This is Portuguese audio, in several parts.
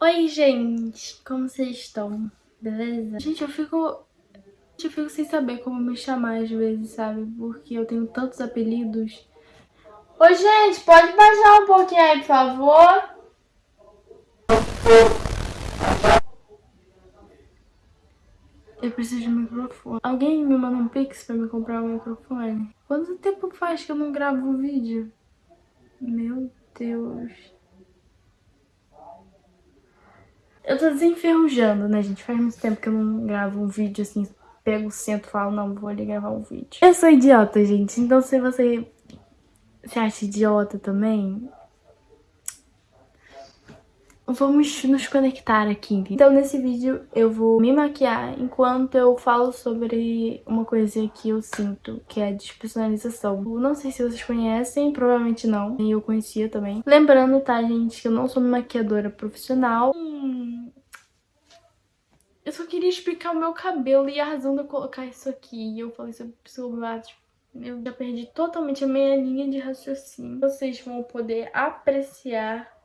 Oi, gente! Como vocês estão? Beleza? Gente, eu fico... Eu fico sem saber como me chamar às vezes, sabe? Porque eu tenho tantos apelidos. Oi, gente! Pode baixar um pouquinho aí, por favor? Eu preciso de um microfone. Alguém me manda um pix pra me comprar um microfone? Quanto tempo faz que eu não gravo um vídeo? Meu Deus... Eu tô desenferrujando, né, gente? Faz muito tempo que eu não gravo um vídeo assim, pego o centro e falo, não, vou ali gravar um vídeo. Eu sou idiota, gente, então se você se acha idiota também, vamos nos conectar aqui. Então nesse vídeo eu vou me maquiar enquanto eu falo sobre uma coisa que eu sinto, que é a despersonalização. Não sei se vocês conhecem, provavelmente não, e eu conhecia também. Lembrando, tá, gente, que eu não sou maquiadora profissional. Hum... Eu só queria explicar o meu cabelo e a razão de eu colocar isso aqui. E eu falei sobre psicopata, eu já perdi totalmente a minha linha de raciocínio. Vocês vão poder apreciar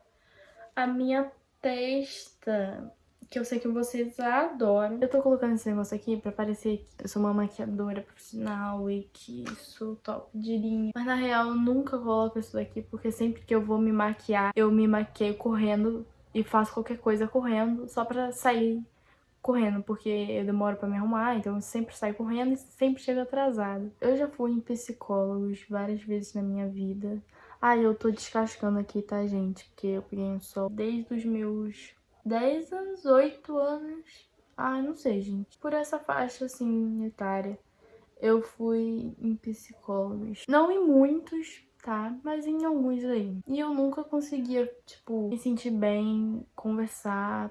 a minha testa, que eu sei que vocês adoram. Eu tô colocando esse negócio aqui pra parecer que eu sou uma maquiadora profissional e que sou top de linha. Mas na real eu nunca coloco isso daqui, porque sempre que eu vou me maquiar, eu me maqueio correndo e faço qualquer coisa correndo só pra sair correndo, porque eu demoro pra me arrumar, então eu sempre saio correndo e sempre chego atrasada. Eu já fui em psicólogos várias vezes na minha vida. Ah, eu tô descascando aqui, tá, gente? Porque eu peguei um sol desde os meus 10 anos, 8 anos. Ah, não sei, gente. Por essa faixa, assim, etária, eu fui em psicólogos. Não em muitos, tá? Mas em alguns aí. E eu nunca conseguia, tipo, me sentir bem, conversar,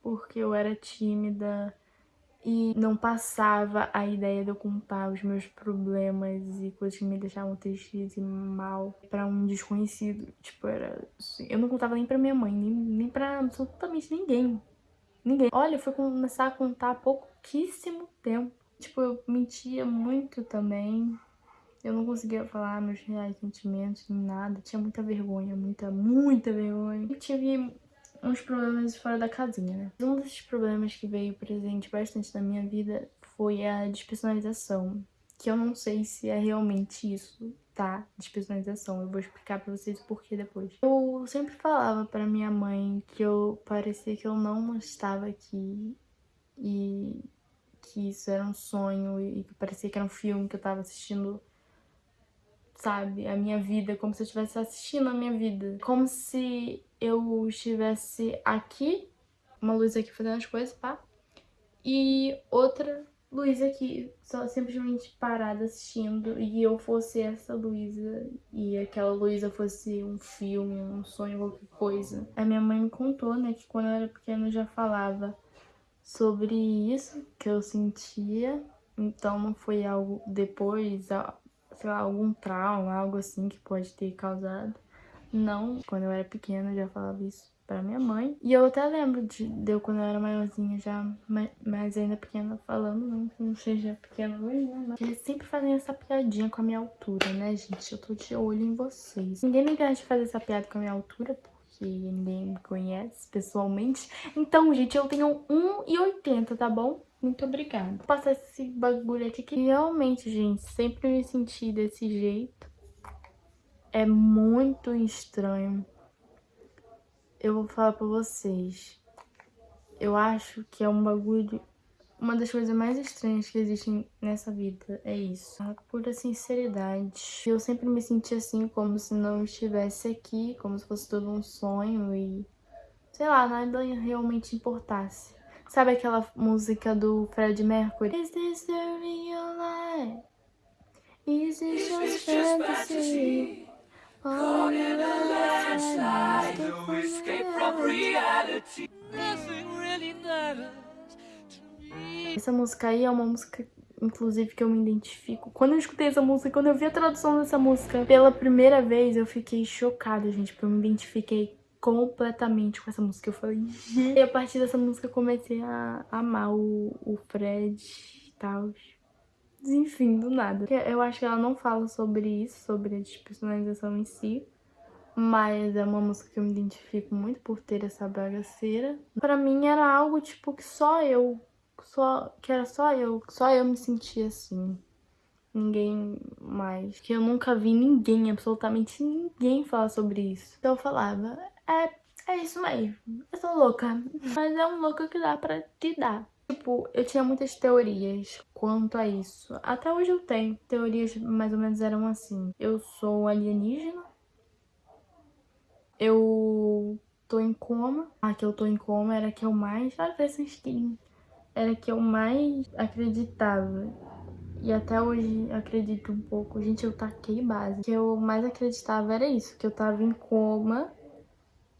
porque eu era tímida e não passava a ideia de eu contar os meus problemas e coisas que me deixavam tristes e mal pra um desconhecido. Tipo, era assim, eu não contava nem pra minha mãe, nem, nem pra absolutamente ninguém. Ninguém. Olha, eu fui começar a contar há pouquíssimo tempo. Tipo, eu mentia muito também. Eu não conseguia falar meus reais sentimentos, nem nada. Tinha muita vergonha, muita, muita vergonha. Eu tive uns problemas fora da casinha, né? Um desses problemas que veio presente bastante na minha vida foi a despersonalização, que eu não sei se é realmente isso, tá? Despersonalização. Eu vou explicar pra vocês o porquê depois. Eu sempre falava pra minha mãe que eu parecia que eu não estava aqui e que isso era um sonho e que parecia que era um filme que eu tava assistindo sabe? A minha vida, como se eu estivesse assistindo a minha vida. Como se eu estivesse aqui, uma luz aqui fazendo as coisas, pá, e outra luz aqui, só simplesmente parada assistindo, e eu fosse essa Luísa, e aquela Luísa fosse um filme, um sonho, qualquer coisa. A minha mãe me contou, né, que quando eu era pequena eu já falava sobre isso que eu sentia, então não foi algo depois, sei lá, algum trauma, algo assim que pode ter causado. Não, quando eu era pequena eu já falava isso pra minha mãe. E eu até lembro de, de eu quando eu era maiorzinha já, mas ainda pequena, falando, não que não seja pequena hoje, né? Mas eles sempre fazem essa piadinha com a minha altura, né, gente? Eu tô de olho em vocês. Ninguém me de fazer essa piada com a minha altura, porque ninguém me conhece pessoalmente. Então, gente, eu tenho 1,80, tá bom? Muito obrigada. Vou passar esse bagulho aqui que realmente, gente, sempre me senti desse jeito. É muito estranho. Eu vou falar pra vocês. Eu acho que é um bagulho... Uma das coisas mais estranhas que existem nessa vida é isso. A pura sinceridade. Eu sempre me senti assim, como se não estivesse aqui, como se fosse todo um sonho e... Sei lá, nada realmente importasse. Sabe aquela música do Fred Mercury? Is this the real life? Is this just fantasy? Caught in a landslide, no escape from reality. Nothing really matters Essa música aí é uma música inclusive, que eu me identifico. Quando eu escutei essa música, quando eu vi a tradução dessa música pela primeira vez, eu fiquei chocada, gente, porque eu me identifiquei completamente com essa música. Eu falei, gente. E a partir dessa música eu comecei a amar o, o Fred e tal. Enfim, do nada. Eu acho que ela não fala sobre isso, sobre a despersonalização em si. mas é uma música que eu me identifico muito por ter essa bagaceira. Pra mim era algo, tipo, que só eu, só, que era só eu, só eu me sentia assim. Ninguém mais. Que eu nunca vi ninguém, absolutamente ninguém falar sobre isso. Então eu falava, é, é isso mesmo, eu sou louca. Mas é um louco que dá pra te dar. Tipo, eu tinha muitas teorias quanto a isso. Até hoje eu tenho. Teorias mais ou menos eram assim. Eu sou alienígena eu tô em coma. A que eu tô em coma era que eu mais... Parece um skin. Era que eu mais acreditava. E até hoje acredito um pouco. Gente, eu taquei base. O que eu mais acreditava era isso. Que eu tava em coma.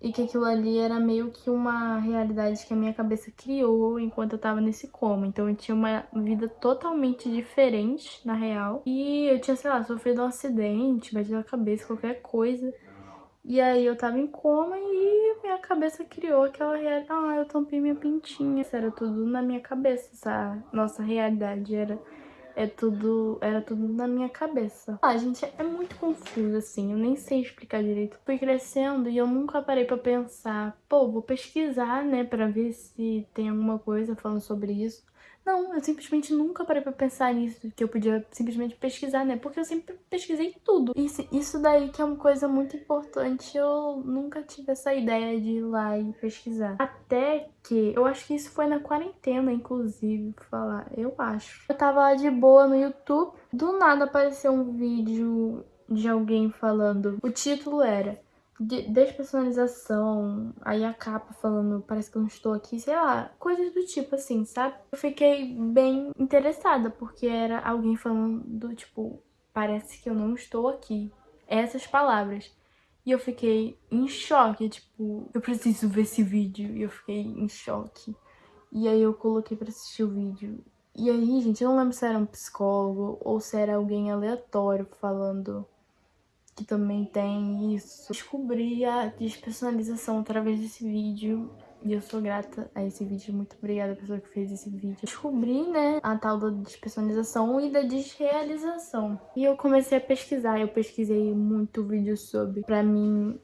E que aquilo ali era meio que uma realidade que a minha cabeça criou enquanto eu tava nesse coma. Então eu tinha uma vida totalmente diferente, na real. E eu tinha, sei lá, sofrido um acidente, batido a cabeça, qualquer coisa. E aí eu tava em coma e minha cabeça criou aquela realidade. Ah, eu tampei minha pintinha. Isso era tudo na minha cabeça, essa nossa realidade era é tudo, era tudo na minha cabeça. Ah, gente, é muito confuso, assim, eu nem sei explicar direito. Fui crescendo e eu nunca parei pra pensar, pô, vou pesquisar, né, pra ver se tem alguma coisa falando sobre isso. Não, eu simplesmente nunca parei pra pensar nisso, que eu podia simplesmente pesquisar, né? Porque eu sempre pesquisei tudo. Isso, isso daí que é uma coisa muito importante, eu nunca tive essa ideia de ir lá e pesquisar. Até que, eu acho que isso foi na quarentena, inclusive, falar, eu acho. Eu tava lá de boa no YouTube, do nada apareceu um vídeo de alguém falando. O título era de despersonalização, aí a capa falando, parece que eu não estou aqui, sei lá, coisas do tipo assim, sabe? Eu fiquei bem interessada, porque era alguém falando do tipo, parece que eu não estou aqui. Essas palavras. E eu fiquei em choque, tipo, eu preciso ver esse vídeo. E eu fiquei em choque. E aí eu coloquei pra assistir o vídeo. E aí, gente, eu não lembro se era um psicólogo ou se era alguém aleatório falando que também tem isso. Descobri a despersonalização através desse vídeo e eu sou grata a esse vídeo. Muito obrigada à pessoa que fez esse vídeo. Descobri, né, a tal da despersonalização e da desrealização. E eu comecei a pesquisar. Eu pesquisei muito vídeo sobre, pra mim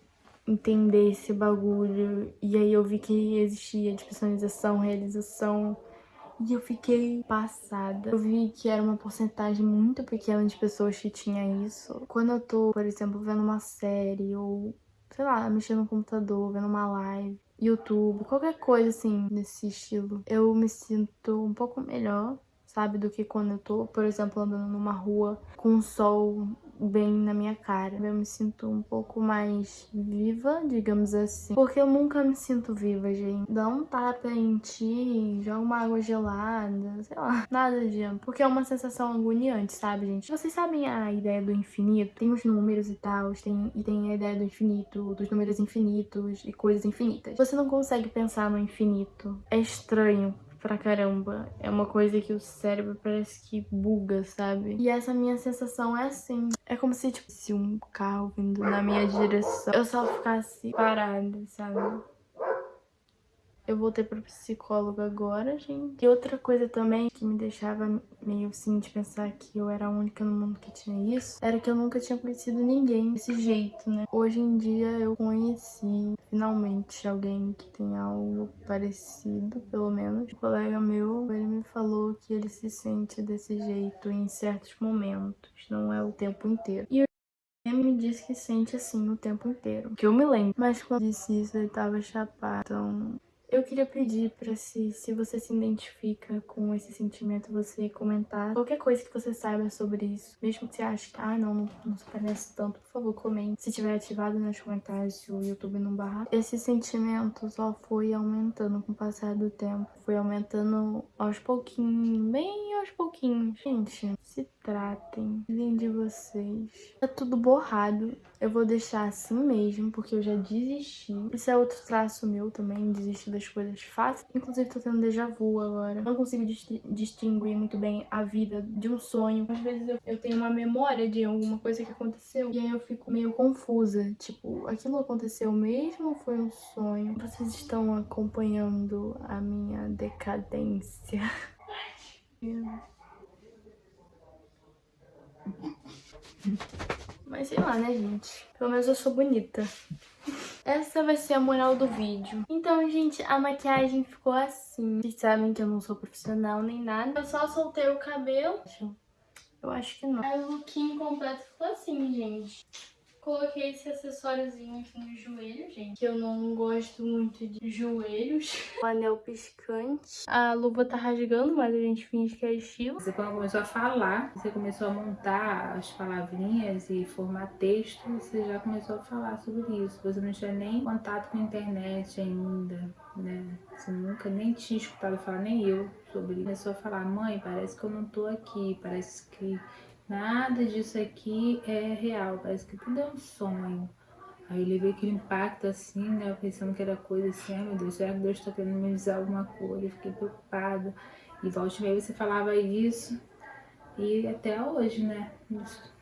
entender esse bagulho. E aí eu vi que existia despersonalização, realização e eu fiquei passada. Eu vi que era uma porcentagem muito pequena de pessoas que tinha isso. Quando eu tô, por exemplo, vendo uma série ou, sei lá, mexendo no computador, vendo uma live, YouTube, qualquer coisa assim nesse estilo, eu me sinto um pouco melhor, sabe, do que quando eu tô, por exemplo, andando numa rua com o sol bem na minha cara. Eu me sinto um pouco mais viva, digamos assim. Porque eu nunca me sinto viva, gente. Dá um tapa em ti, joga uma água gelada, sei lá. Nada de Porque é uma sensação agoniante, sabe, gente? Vocês sabem a ideia do infinito? Tem os números e tal, tem, e tem a ideia do infinito, dos números infinitos e coisas infinitas. Você não consegue pensar no infinito. É estranho pra caramba. É uma coisa que o cérebro parece que buga, sabe? E essa minha sensação é assim. É como se, tipo, se um carro vindo na minha direção, eu só ficasse parada, sabe? Eu voltei pra psicóloga agora, gente. E outra coisa também que me deixava meio assim de pensar que eu era a única no mundo que tinha isso, era que eu nunca tinha conhecido ninguém desse jeito, né? Hoje em dia eu conheci finalmente alguém que tem algo parecido, pelo menos. Um colega meu, ele me falou que ele se sente desse jeito em certos momentos, não é o tempo inteiro. E ele me disse que sente assim o tempo inteiro, que eu me lembro. Mas quando disse isso, ele tava chapado, então eu queria pedir pra se, se você se identifica com esse sentimento, você comentar qualquer coisa que você saiba sobre isso. Mesmo que você ache que, ah, não, não, não se parece tanto, por favor, comente. Se tiver ativado nos comentários, se o YouTube não barrar. Esse sentimento só foi aumentando com o passar do tempo. Foi aumentando aos pouquinhos, bem aos pouquinhos. Gente, se tratem, cuidem de vocês. Tá tudo borrado. Eu vou deixar assim mesmo, porque eu já desisti. Isso é outro traço meu também, desistir das coisas fáceis. Inclusive, tô tendo déjà vu agora. Não consigo distinguir muito bem a vida de um sonho. Às vezes eu, eu tenho uma memória de alguma coisa que aconteceu e aí eu fico meio confusa. Tipo, aquilo aconteceu mesmo ou foi um sonho? Vocês estão acompanhando a minha decadência. Mas Mas sei lá, né, gente? Pelo menos eu sou bonita. Essa vai ser a moral do vídeo. Então, gente, a maquiagem ficou assim. Vocês sabem que eu não sou profissional nem nada. Eu só soltei o cabelo. Eu acho que não. Aí o lookinho completo ficou assim, gente. Coloquei esse acessóriozinho aqui no joelho, gente. Que eu não gosto muito de joelhos. O anel piscante. A luva tá rasgando, mas a gente finge que é estilo. Você quando começou a falar, você começou a montar as palavrinhas e formar texto, você já começou a falar sobre isso. Você não tinha nem contato com a internet ainda, né? Você nunca nem tinha escutado falar, nem eu, sobre isso. Começou a falar, mãe, parece que eu não tô aqui, parece que Nada disso aqui é real, parece que tudo é um sonho. Aí eu levei aquele impacto assim, né? Pensando que era coisa assim, ai meu Deus, será que Deus tá querendo me avisar alguma coisa? Eu fiquei preocupada. E volte meio você falava isso. E até hoje, né? Isso,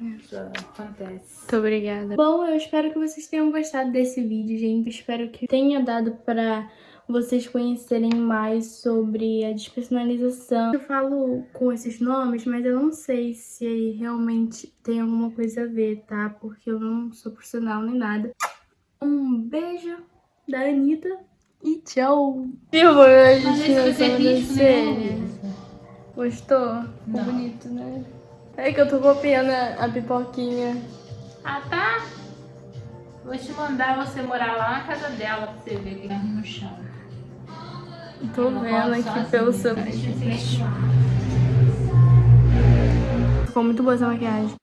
isso acontece. Muito obrigada. Bom, eu espero que vocês tenham gostado desse vídeo, gente. Espero que tenha dado pra vocês conhecerem mais sobre a despersonalização. Eu falo com esses nomes, mas eu não sei se realmente tem alguma coisa a ver, tá? Porque eu não sou profissional nem nada. Um beijo da Anitta e tchau! Viu, a gente não sobrancelha. Gostou? Ficou bonito, né? É que eu tô copiando a, a pipoquinha. Ah, tá? Vou te mandar você morar lá na casa dela pra você ver o que tá no chão. Tô vendo aqui pelo seu... Ficou muito boa essa maquiagem.